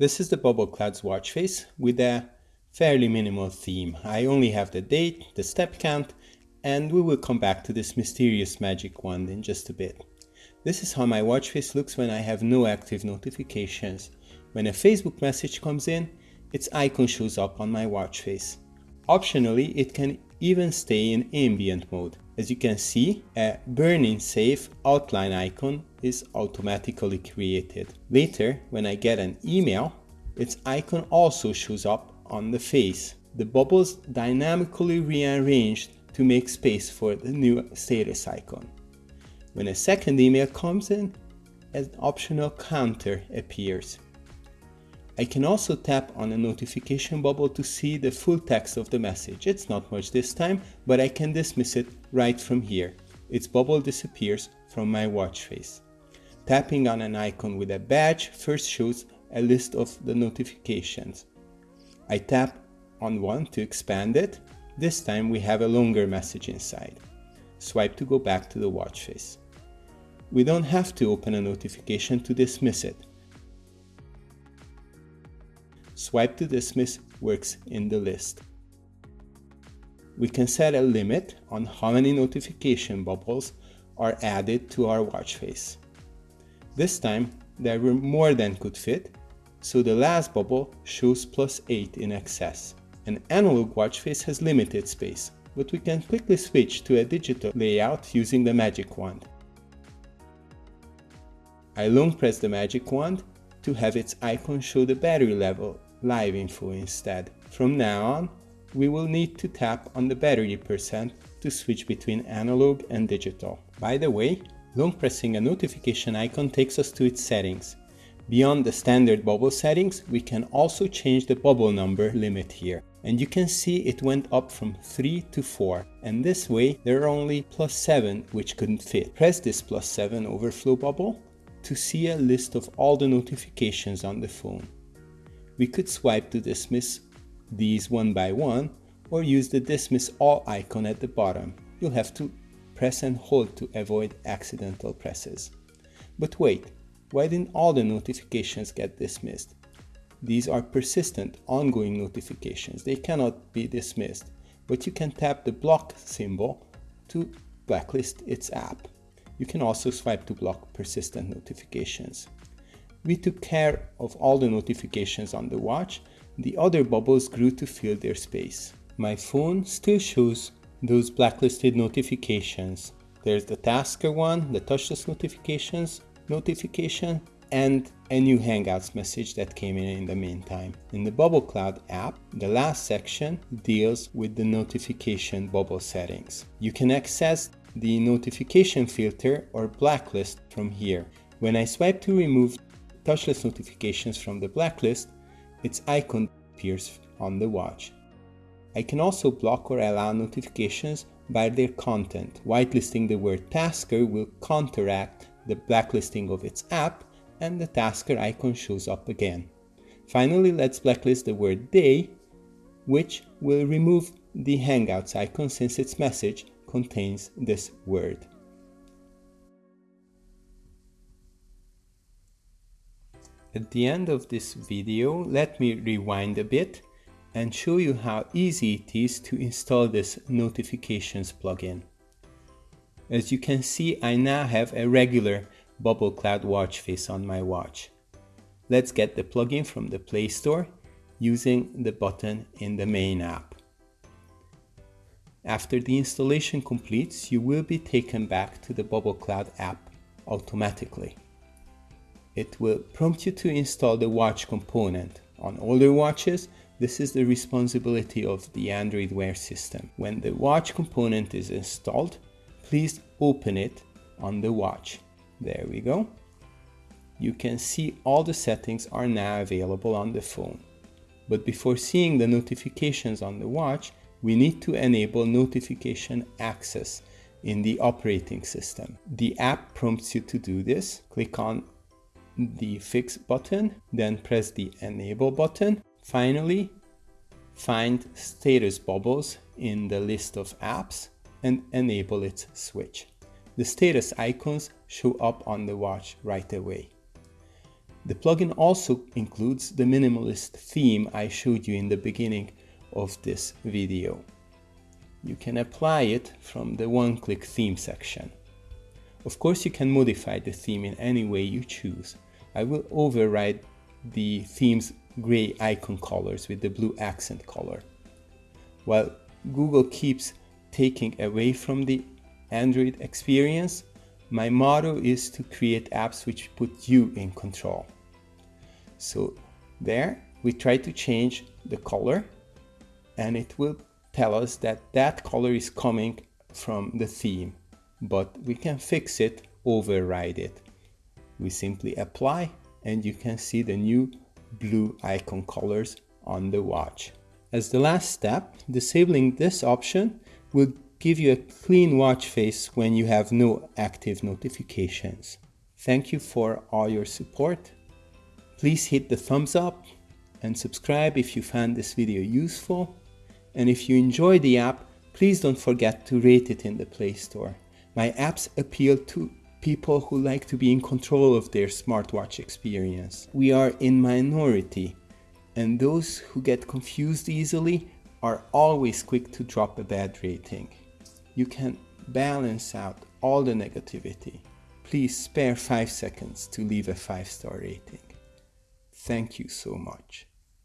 This is the Bubble Clouds watch face with a fairly minimal theme. I only have the date, the step count, and we will come back to this mysterious magic wand in just a bit. This is how my watch face looks when I have no active notifications. When a Facebook message comes in, its icon shows up on my watch face. Optionally, it can even stay in ambient mode. As you can see, a burn-in safe outline icon is automatically created. Later, when I get an email, its icon also shows up on the face. The bubbles dynamically rearranged to make space for the new status icon. When a second email comes in, an optional counter appears. I can also tap on a notification bubble to see the full text of the message. It's not much this time, but I can dismiss it right from here. Its bubble disappears from my watch face. Tapping on an icon with a badge first shows a list of the notifications. I tap on one to expand it. This time we have a longer message inside. Swipe to go back to the watch face. We don't have to open a notification to dismiss it. Swipe to dismiss works in the list. We can set a limit on how many notification bubbles are added to our watch face. This time there were more than could fit, so the last bubble shows plus 8 in excess. An analog watch face has limited space, but we can quickly switch to a digital layout using the magic wand. I long press the magic wand to have its icon show the battery level live info instead. From now on, we will need to tap on the battery percent to switch between analog and digital. By the way, long pressing a notification icon takes us to its settings. Beyond the standard bubble settings, we can also change the bubble number limit here. And you can see it went up from 3 to 4. And this way, there are only plus 7 which couldn't fit. Press this plus 7 overflow bubble to see a list of all the notifications on the phone. We could swipe to dismiss these one by one or use the dismiss all icon at the bottom. You'll have to press and hold to avoid accidental presses. But wait, why didn't all the notifications get dismissed? These are persistent, ongoing notifications. They cannot be dismissed, but you can tap the block symbol to blacklist its app. You can also swipe to block persistent notifications. We took care of all the notifications on the watch, the other bubbles grew to fill their space. My phone still shows those blacklisted notifications. There's the Tasker one, the touchless notifications, notification, and a new Hangouts message that came in in the meantime. In the Bubble Cloud app, the last section deals with the notification bubble settings. You can access the notification filter or blacklist from here. When I swipe to remove touchless notifications from the blacklist, its icon appears on the watch. I can also block or allow notifications by their content. Whitelisting the word Tasker will counteract the blacklisting of its app and the Tasker icon shows up again. Finally, let's blacklist the word Day, which will remove the Hangouts icon since its message contains this word. At the end of this video, let me rewind a bit and show you how easy it is to install this notifications plugin. As you can see, I now have a regular Bubble Cloud watch face on my watch. Let's get the plugin from the Play Store using the button in the main app. After the installation completes, you will be taken back to the Bubble Cloud app automatically it will prompt you to install the watch component. On older watches, this is the responsibility of the Android Wear system. When the watch component is installed, please open it on the watch. There we go. You can see all the settings are now available on the phone. But before seeing the notifications on the watch, we need to enable notification access in the operating system. The app prompts you to do this. Click on the fix button, then press the enable button. Finally, find status bubbles in the list of apps and enable its switch. The status icons show up on the watch right away. The plugin also includes the minimalist theme I showed you in the beginning of this video. You can apply it from the one-click theme section. Of course, you can modify the theme in any way you choose. I will override the theme's gray icon colors with the blue accent color. While Google keeps taking away from the Android experience, my motto is to create apps which put you in control. So there we try to change the color and it will tell us that that color is coming from the theme, but we can fix it, override it. We simply apply and you can see the new blue icon colors on the watch. As the last step, disabling this option will give you a clean watch face when you have no active notifications. Thank you for all your support. Please hit the thumbs up and subscribe if you found this video useful. And if you enjoy the app, please don't forget to rate it in the Play Store. My apps appeal to people who like to be in control of their smartwatch experience. We are in minority, and those who get confused easily are always quick to drop a bad rating. You can balance out all the negativity. Please spare 5 seconds to leave a 5 star rating. Thank you so much.